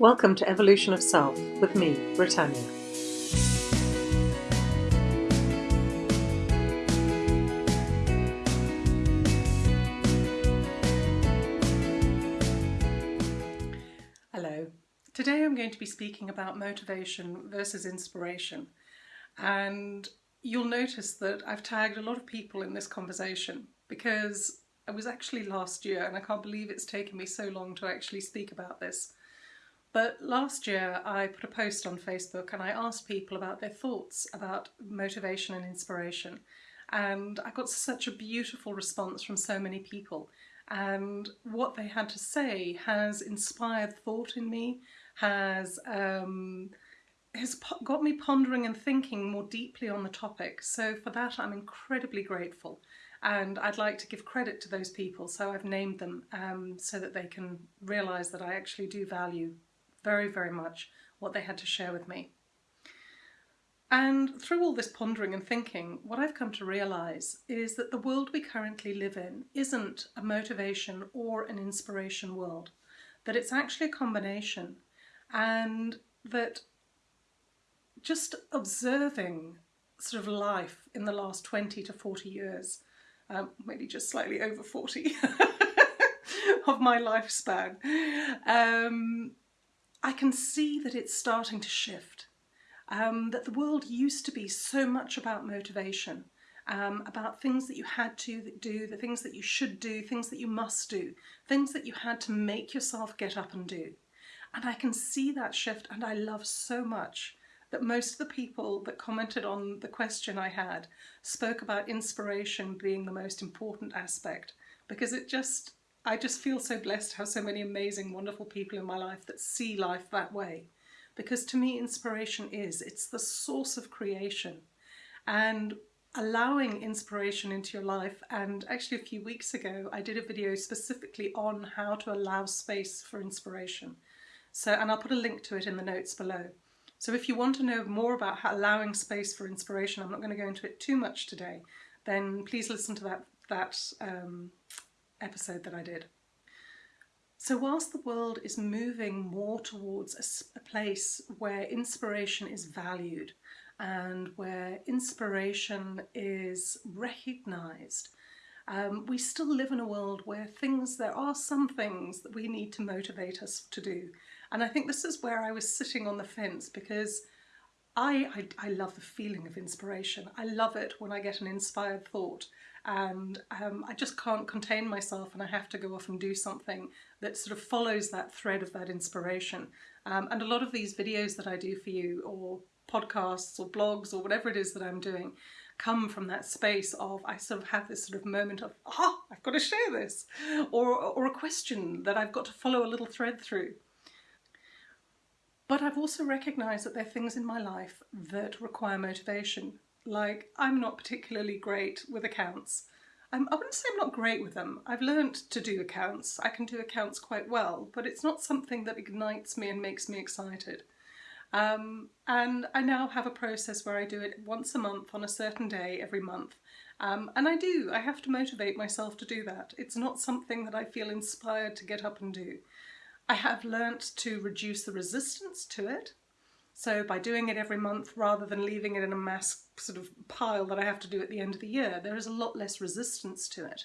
Welcome to Evolution of Self with me, Brittanya. Hello. Today I'm going to be speaking about motivation versus inspiration. And you'll notice that I've tagged a lot of people in this conversation because it was actually last year and I can't believe it's taken me so long to actually speak about this. But last year I put a post on Facebook and I asked people about their thoughts about motivation and inspiration. And I got such a beautiful response from so many people. And what they had to say has inspired thought in me, has um, has got me pondering and thinking more deeply on the topic. So for that I'm incredibly grateful and I'd like to give credit to those people so I've named them um, so that they can realise that I actually do value very, very much what they had to share with me. And through all this pondering and thinking, what I've come to realise is that the world we currently live in isn't a motivation or an inspiration world, that it's actually a combination, and that just observing sort of life in the last 20 to 40 years, um, maybe just slightly over 40 of my lifespan, um, I can see that it's starting to shift. Um, that the world used to be so much about motivation, um, about things that you had to do, the things that you should do, things that you must do, things that you had to make yourself get up and do. And I can see that shift and I love so much that most of the people that commented on the question I had spoke about inspiration being the most important aspect because it just I just feel so blessed to have so many amazing, wonderful people in my life that see life that way. Because to me, inspiration is, it's the source of creation. And allowing inspiration into your life, and actually a few weeks ago, I did a video specifically on how to allow space for inspiration. So, and I'll put a link to it in the notes below. So if you want to know more about how allowing space for inspiration, I'm not going to go into it too much today, then please listen to that, that um, episode that I did. So whilst the world is moving more towards a, a place where inspiration is valued and where inspiration is recognised, um, we still live in a world where things, there are some things that we need to motivate us to do. And I think this is where I was sitting on the fence because I, I, I love the feeling of inspiration. I love it when I get an inspired thought and um, I just can't contain myself and I have to go off and do something that sort of follows that thread of that inspiration. Um, and a lot of these videos that I do for you or podcasts or blogs or whatever it is that I'm doing come from that space of I sort of have this sort of moment of ah I've got to share this or, or a question that I've got to follow a little thread through. But I've also recognised that there are things in my life that require motivation like, I'm not particularly great with accounts. I'm, I wouldn't say I'm not great with them. I've learned to do accounts. I can do accounts quite well, but it's not something that ignites me and makes me excited. Um, and I now have a process where I do it once a month on a certain day every month. Um, and I do, I have to motivate myself to do that. It's not something that I feel inspired to get up and do. I have learnt to reduce the resistance to it. So by doing it every month rather than leaving it in a mass sort of pile that I have to do at the end of the year, there is a lot less resistance to it.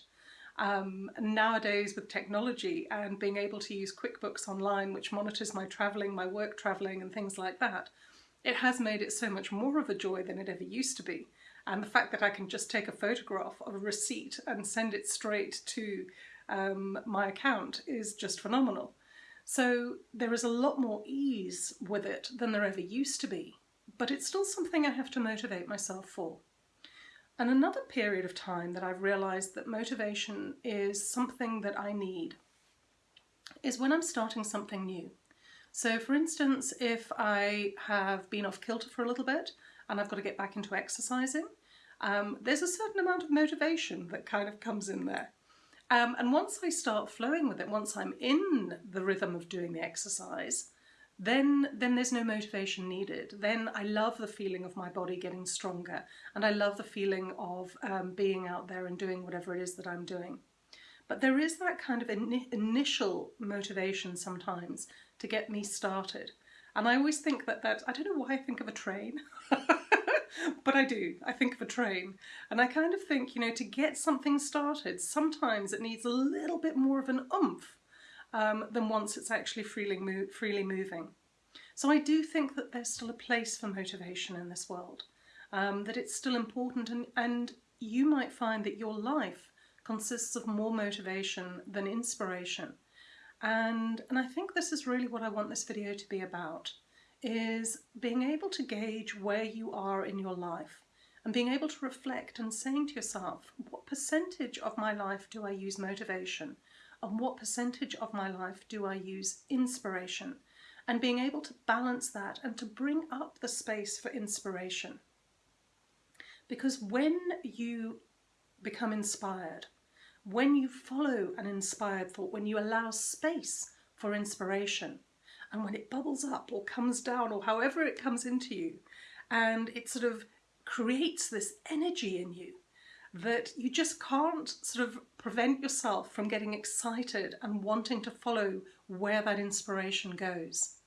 Um, nowadays with technology and being able to use QuickBooks online, which monitors my travelling, my work travelling and things like that, it has made it so much more of a joy than it ever used to be. And the fact that I can just take a photograph of a receipt and send it straight to um, my account is just phenomenal. So there is a lot more ease with it than there ever used to be, but it's still something I have to motivate myself for. And another period of time that I've realised that motivation is something that I need is when I'm starting something new. So for instance, if I have been off kilter for a little bit and I've got to get back into exercising, um, there's a certain amount of motivation that kind of comes in there. Um, and once I start flowing with it, once I'm in the rhythm of doing the exercise, then, then there's no motivation needed. Then I love the feeling of my body getting stronger and I love the feeling of um, being out there and doing whatever it is that I'm doing. But there is that kind of in initial motivation sometimes to get me started. And I always think that that, I don't know why I think of a train, but I do. I think of a train. And I kind of think, you know, to get something started, sometimes it needs a little bit more of an oomph um, than once it's actually freely, mo freely moving. So I do think that there's still a place for motivation in this world, um, that it's still important and, and you might find that your life consists of more motivation than inspiration. And, and I think this is really what I want this video to be about, is being able to gauge where you are in your life and being able to reflect and saying to yourself, what percentage of my life do I use motivation and what percentage of my life do I use inspiration? And being able to balance that and to bring up the space for inspiration. Because when you become inspired, when you follow an inspired thought, when you allow space for inspiration, and when it bubbles up or comes down or however it comes into you, and it sort of creates this energy in you that you just can't sort of prevent yourself from getting excited and wanting to follow where that inspiration goes.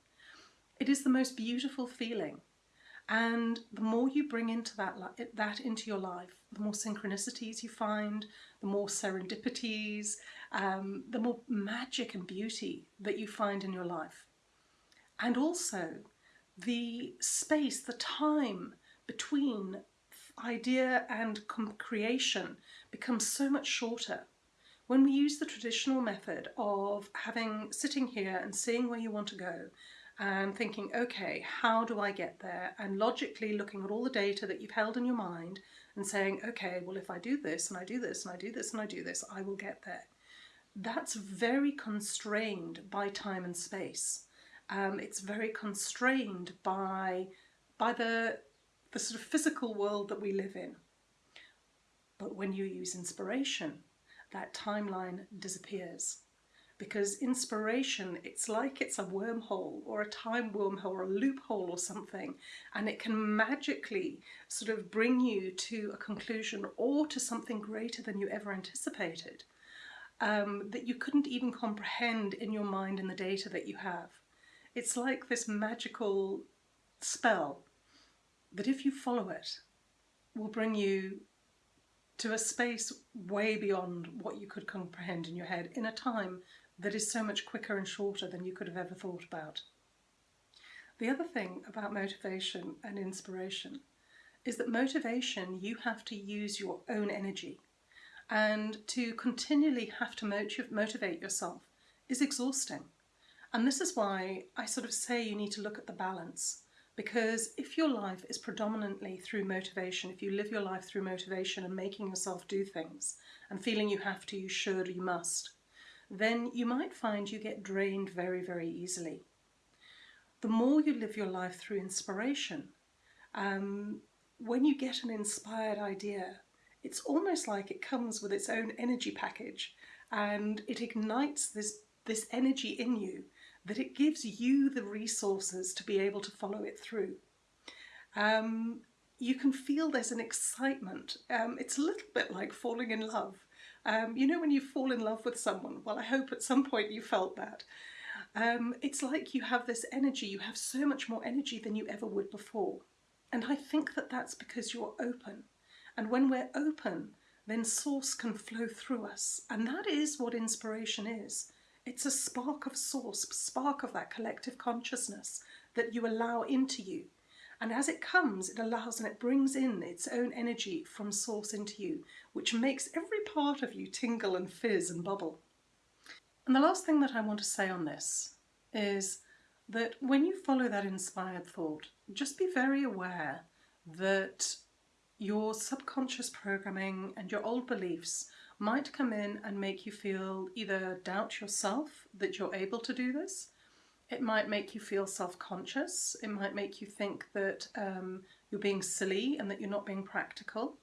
It is the most beautiful feeling. And the more you bring into that, that into your life, the more synchronicities you find, the more serendipities, um, the more magic and beauty that you find in your life. And also the space, the time between idea and creation becomes so much shorter. When we use the traditional method of having sitting here and seeing where you want to go and thinking, okay, how do I get there? And logically looking at all the data that you've held in your mind and saying, okay, well, if I do this and I do this and I do this and I do this, I will get there. That's very constrained by time and space. Um, it's very constrained by, by the, the sort of physical world that we live in. But when you use inspiration, that timeline disappears because inspiration, it's like it's a wormhole or a time wormhole or a loophole or something, and it can magically sort of bring you to a conclusion or to something greater than you ever anticipated um, that you couldn't even comprehend in your mind in the data that you have. It's like this magical spell that if you follow it will bring you to a space way beyond what you could comprehend in your head in a time that is so much quicker and shorter than you could have ever thought about. The other thing about motivation and inspiration is that motivation, you have to use your own energy. And to continually have to motivate yourself is exhausting. And this is why I sort of say you need to look at the balance. Because if your life is predominantly through motivation, if you live your life through motivation and making yourself do things and feeling you have to, you should, you must, then you might find you get drained very, very easily. The more you live your life through inspiration, um, when you get an inspired idea, it's almost like it comes with its own energy package and it ignites this, this energy in you that it gives you the resources to be able to follow it through. Um, you can feel there's an excitement. Um, it's a little bit like falling in love. Um, you know when you fall in love with someone? Well, I hope at some point you felt that. Um, it's like you have this energy, you have so much more energy than you ever would before. And I think that that's because you're open. And when we're open, then source can flow through us. And that is what inspiration is. It's a spark of source, spark of that collective consciousness that you allow into you. And as it comes, it allows and it brings in its own energy from source into you, which makes every part of you tingle and fizz and bubble. And the last thing that I want to say on this is that when you follow that inspired thought, just be very aware that your subconscious programming and your old beliefs might come in and make you feel either doubt yourself that you're able to do this, it might make you feel self-conscious. It might make you think that um, you're being silly and that you're not being practical.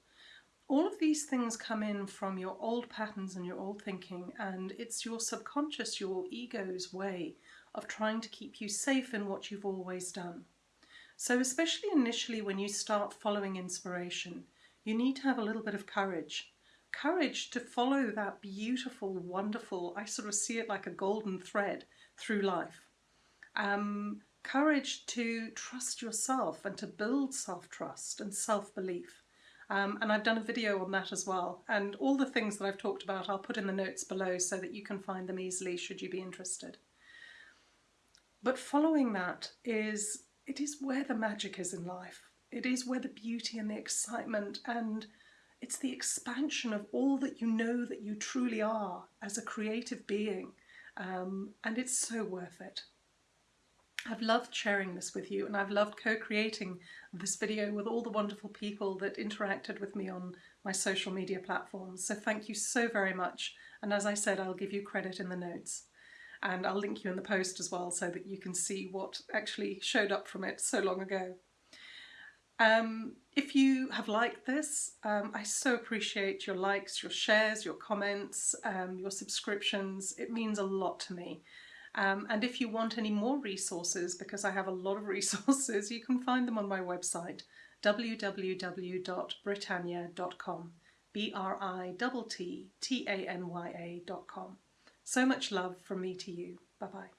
All of these things come in from your old patterns and your old thinking and it's your subconscious, your ego's way of trying to keep you safe in what you've always done. So especially initially when you start following inspiration, you need to have a little bit of courage. Courage to follow that beautiful, wonderful, I sort of see it like a golden thread through life um, courage to trust yourself and to build self-trust and self-belief. Um, and I've done a video on that as well. And all the things that I've talked about, I'll put in the notes below so that you can find them easily should you be interested. But following that is, it is where the magic is in life. It is where the beauty and the excitement and it's the expansion of all that you know that you truly are as a creative being. Um, and it's so worth it. I've loved sharing this with you and I've loved co-creating this video with all the wonderful people that interacted with me on my social media platforms. So thank you so very much. And as I said, I'll give you credit in the notes and I'll link you in the post as well so that you can see what actually showed up from it so long ago. Um, if you have liked this, um, I so appreciate your likes, your shares, your comments, um, your subscriptions. It means a lot to me. Um, and if you want any more resources, because I have a lot of resources, you can find them on my website, www.brittanya.com, B-R-I-T-T-A-N-Y-A.com. So much love from me to you. Bye-bye.